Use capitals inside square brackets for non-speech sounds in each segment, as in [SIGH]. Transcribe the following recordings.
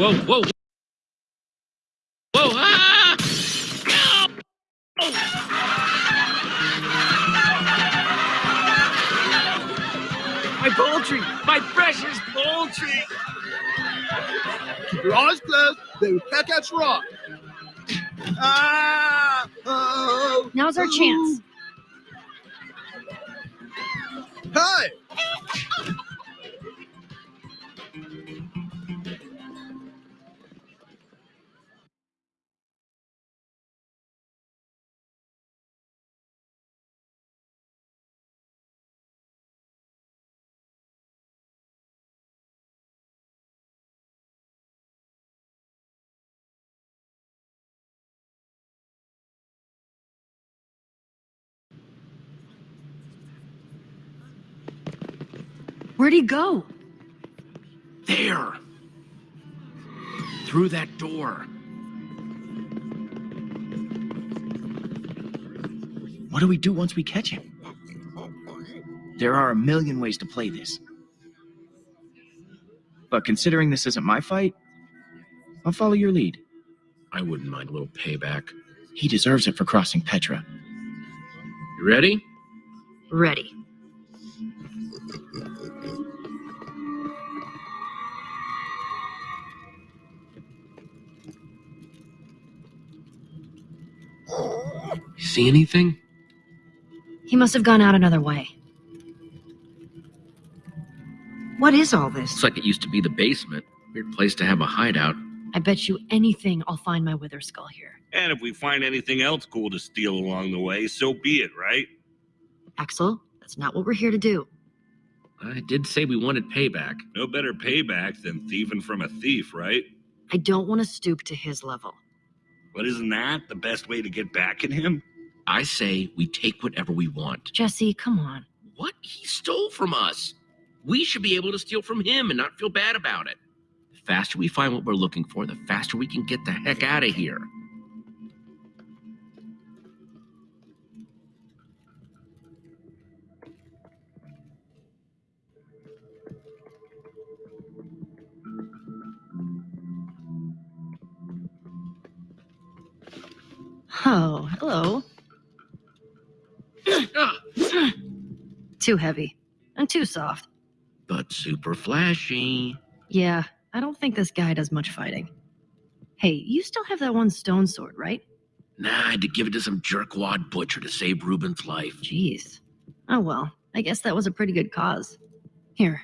Whoa, whoa. Whoa, ah! My poultry! My precious poultry! Keep your eyes closed. They will at you raw. Now's our chance. Hey! Where'd he go? There! Through that door. What do we do once we catch him? There are a million ways to play this. But considering this isn't my fight, I'll follow your lead. I wouldn't mind a little payback. He deserves it for crossing Petra. You ready? Ready. See anything? He must have gone out another way. What is all this? Looks like it used to be the basement. Weird place to have a hideout. I bet you anything I'll find my wither skull here. And if we find anything else cool to steal along the way, so be it, right? Axel, that's not what we're here to do. I did say we wanted payback. No better payback than thieving from a thief, right? I don't want to stoop to his level. But isn't that the best way to get back at him? I say we take whatever we want. Jesse, come on. What? He stole from us. We should be able to steal from him and not feel bad about it. The faster we find what we're looking for, the faster we can get the heck out of here. Oh, hello. [SIGHS] Too heavy. And too soft. but super flashy. Yeah, I don't think this guy does much fighting. Hey, you still have that one stone sword, right? Nah, I had to give it to some jerkwad butcher to save Ruben's life. Jeez. Oh well, I guess that was a pretty good cause. Here.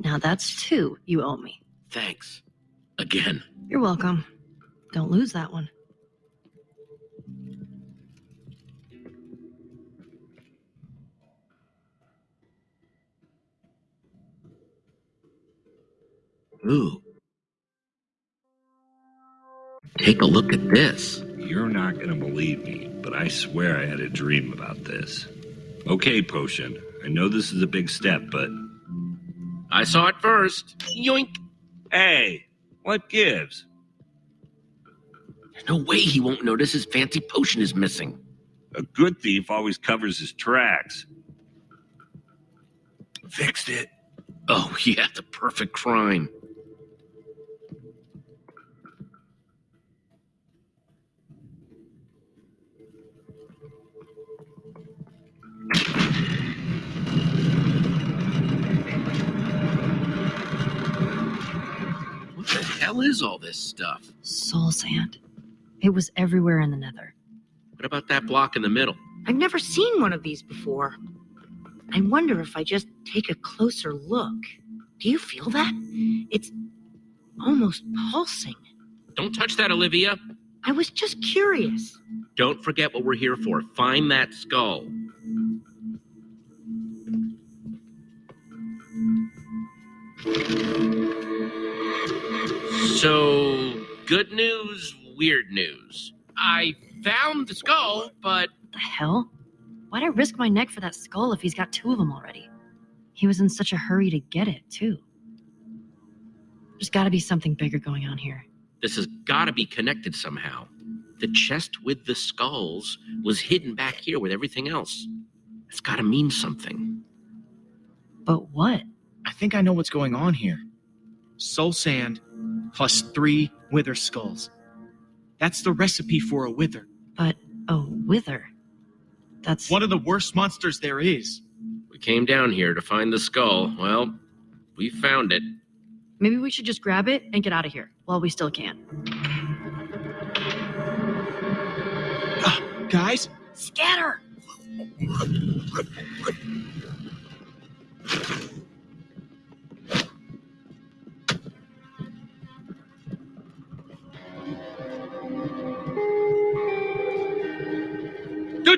Now that's two you owe me. Thanks. Again. You're welcome. Don't lose that one. Ooh. Take a look at this. You're not going to believe me, but I swear I had a dream about this. Okay, Potion. I know this is a big step, but I saw it first. Yoink. hey, what gives? There's no way he won't notice his fancy potion is missing. A good thief always covers his tracks. Fixed it. Oh, [LAUGHS] yeah, the perfect crime. The hell is all this stuff? Soul sand. It was everywhere in the nether. What about that block in the middle? I've never seen one of these before. I wonder if I just take a closer look. Do you feel that? It's almost pulsing. Don't touch that, Olivia. I was just curious. Don't forget what we're here for. Find that skull. So, good news, weird news. I found the skull, but The hell? Why'd I risk my neck for that skull if he's got two of them already? He was in such a hurry to get it, too. There's gotta be something bigger going on here. this has got to be connected somehow. The chest with the skulls was hidden back here with everything else. It's got to mean something. But what? I think I know what's going on here. Soul sand plus three wither skulls. That's the recipe for a wither. But a wither. That's One of the worst monsters there is. We came down here to find the skull. Well, we found it. maybe we should just grab it and get out of here while we still can. Ah, guys, Scatter!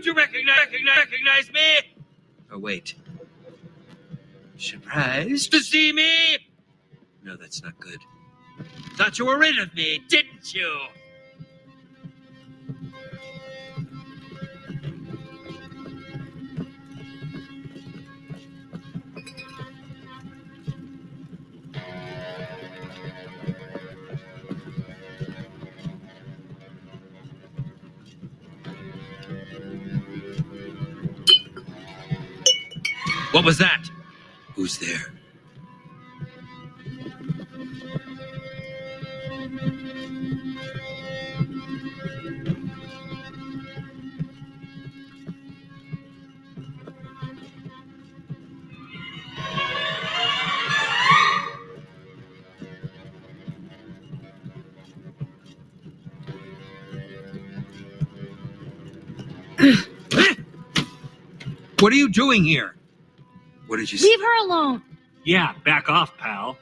Don't you recognize, recognize, recognize me? Oh, wait. Surprised to see me? No, that's not good. Thought you were rid of me, didn't you? What was that? Who's there? [CLEARS THROAT] What are you doing here? What did you say? Leave her alone! Yeah, back off, pal.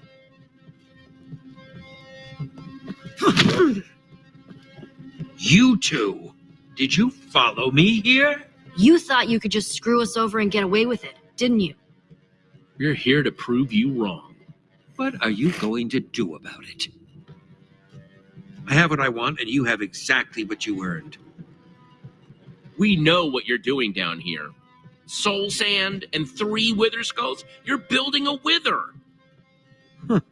you two, did you follow me here? You thought you could just screw us over and get away with it, didn't you? We're here to prove you wrong. What are you going to do about it? I have what I want, and you have exactly what you earned. We know what you're doing down here. Soul sand and three wither skulls? You're building a wither.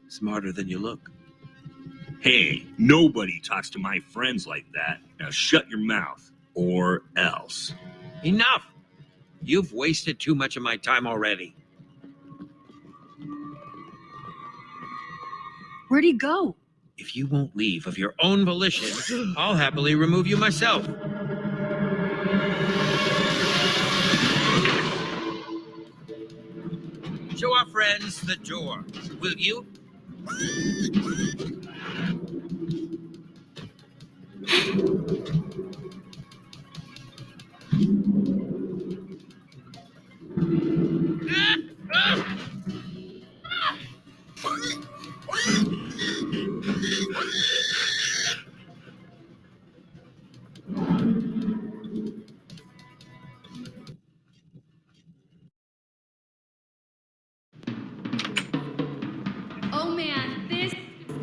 Smarter than you look. Hey, nobody talks to my friends like that. Now shut your mouth, or else. Enough! You've wasted too much of my time already. Where'd he go? If you won't leave of your own volition, I'll happily remove you myself. Friends the door, will you?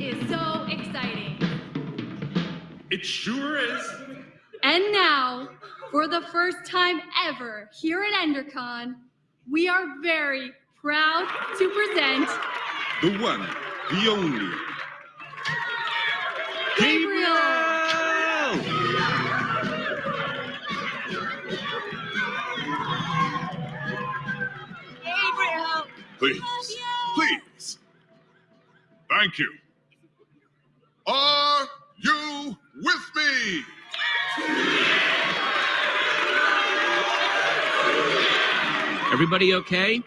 Is so exciting. It sure is. And now, for the first time ever here at EnderCon, we are very proud to present The one, the only. Gabriel. Please, please. Thank you. Are you with me? Everybody okay?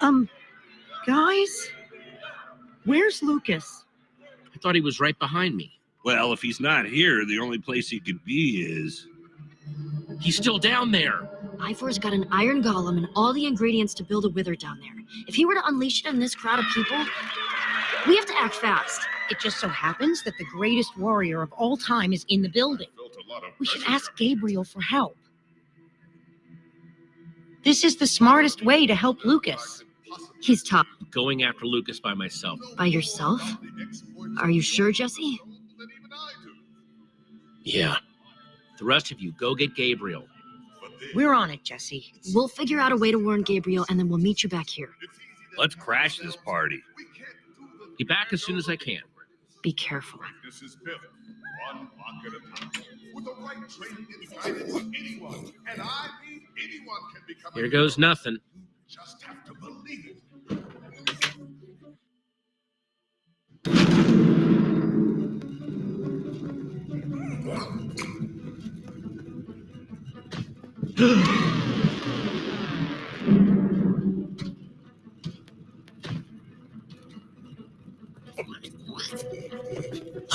Um, guys? Where's Lucas? I thought he was right behind me. Well, if he's not here, the only place he could be is. He's still down there. Ivor's got an iron golem and all the ingredients to build a wither down there. If he were to unleash it on this crowd of people, we have to act fast. It just so happens that the greatest warrior of all time is in the building. Felt a lot of We should ask Gabriel for help. This is the smartest way to help Lucas. He's tough. Going after Lucas by myself. By yourself? Are you sure, Jesse? Yeah. The rest of you, go get Gabriel. We're on it, Jesse. We'll figure out a way to warn Gabriel and then we'll meet you back here. Let's crash this party. Be back as soon as I can. be careful. This is built one block at a time. With the right training and guidance, anyone, and I mean anyone, can become. a Here goes hero. nothing. You just have to believe it. [GASPS] [GASPS] [GASPS]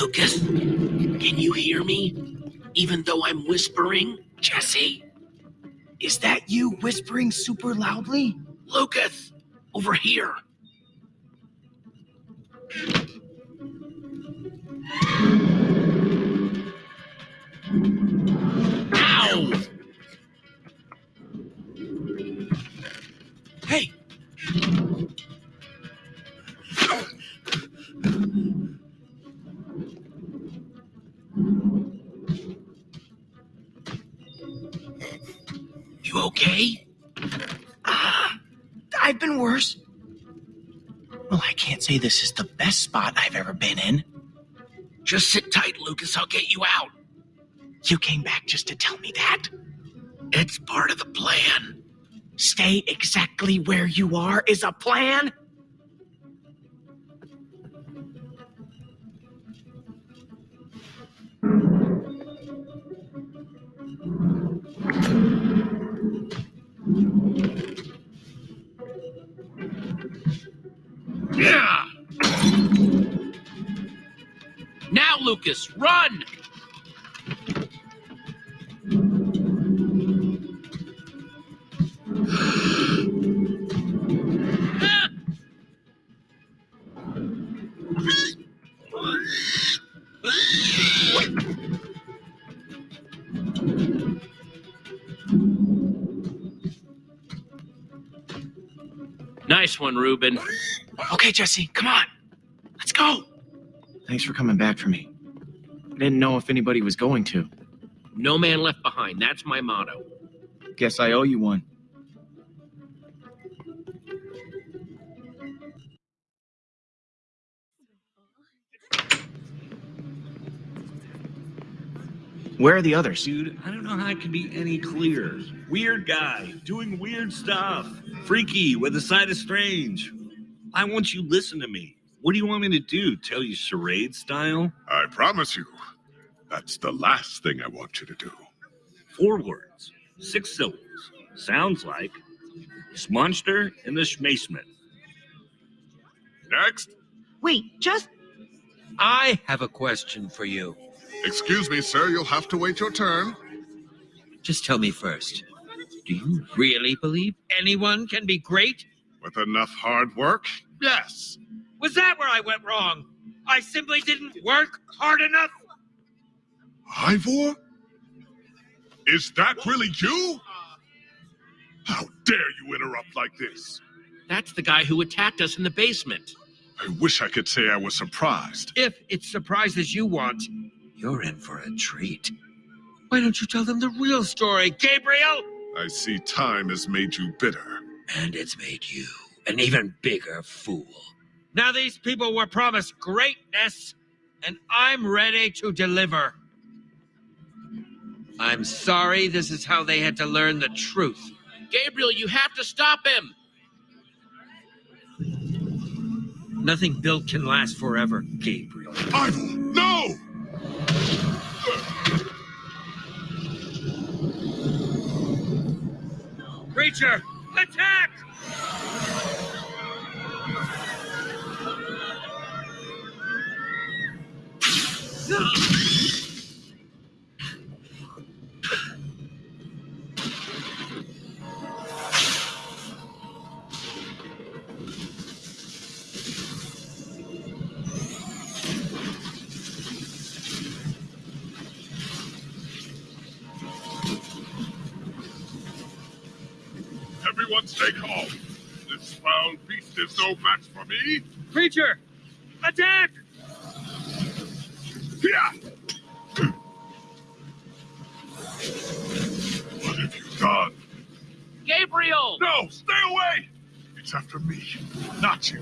Lucas, can you hear me? Even though I'm whispering? Jesse? Is that you whispering super loudly? Lucas! Over here! This is the best spot I've ever been in. Just sit tight, Lucas. I'll get you out. You came back just to tell me that. It's part of the plan. Stay exactly where you are is a plan? Yeah! Lucas, run! Nice one, Ruben. Okay, Jesse, come on. Let's go. Thanks for coming back for me. I didn't know if anybody was going to. No man left behind. That's my motto. Guess I owe you one. Where are the others? Dude, I don't know how it can be any clearer. Weird guy, doing weird stuff. Freaky, with a side of strange. I want you to listen to me. What do you want me to do? Tell you charade style? I promise you, that's the last thing I want you to do. Four words, six syllables. Sounds like Smonster and the Schmasmith. Next, Wait, just I have a question for you. excuse me, sir, you'll have to wait your turn. Just tell me first. Do you really believe anyone can be great? With enough hard work, yes. Was that where I went wrong? I simply didn't work hard enough? Ivor? Is that really you? How dare you interrupt like this? That's the guy who attacked us in the basement. I wish I could say I was surprised. If it's surprises you want, you're in for a treat. Why don't you tell them the real story, Gabriel? I see time has made you bitter. And it's made you an even bigger fool. Now these people were promised greatness, and I'm ready to deliver. I'm sorry this is how they had to learn the truth. Gabriel, you have to stop him. Nothing built can last forever, Gabriel. Ivor, no! Creature, attack! Everyone stay calm. This foul beast is no match for me. Creature, attack! Yeah! What have you done? Gabriel! No, stay away! It's after me, not you.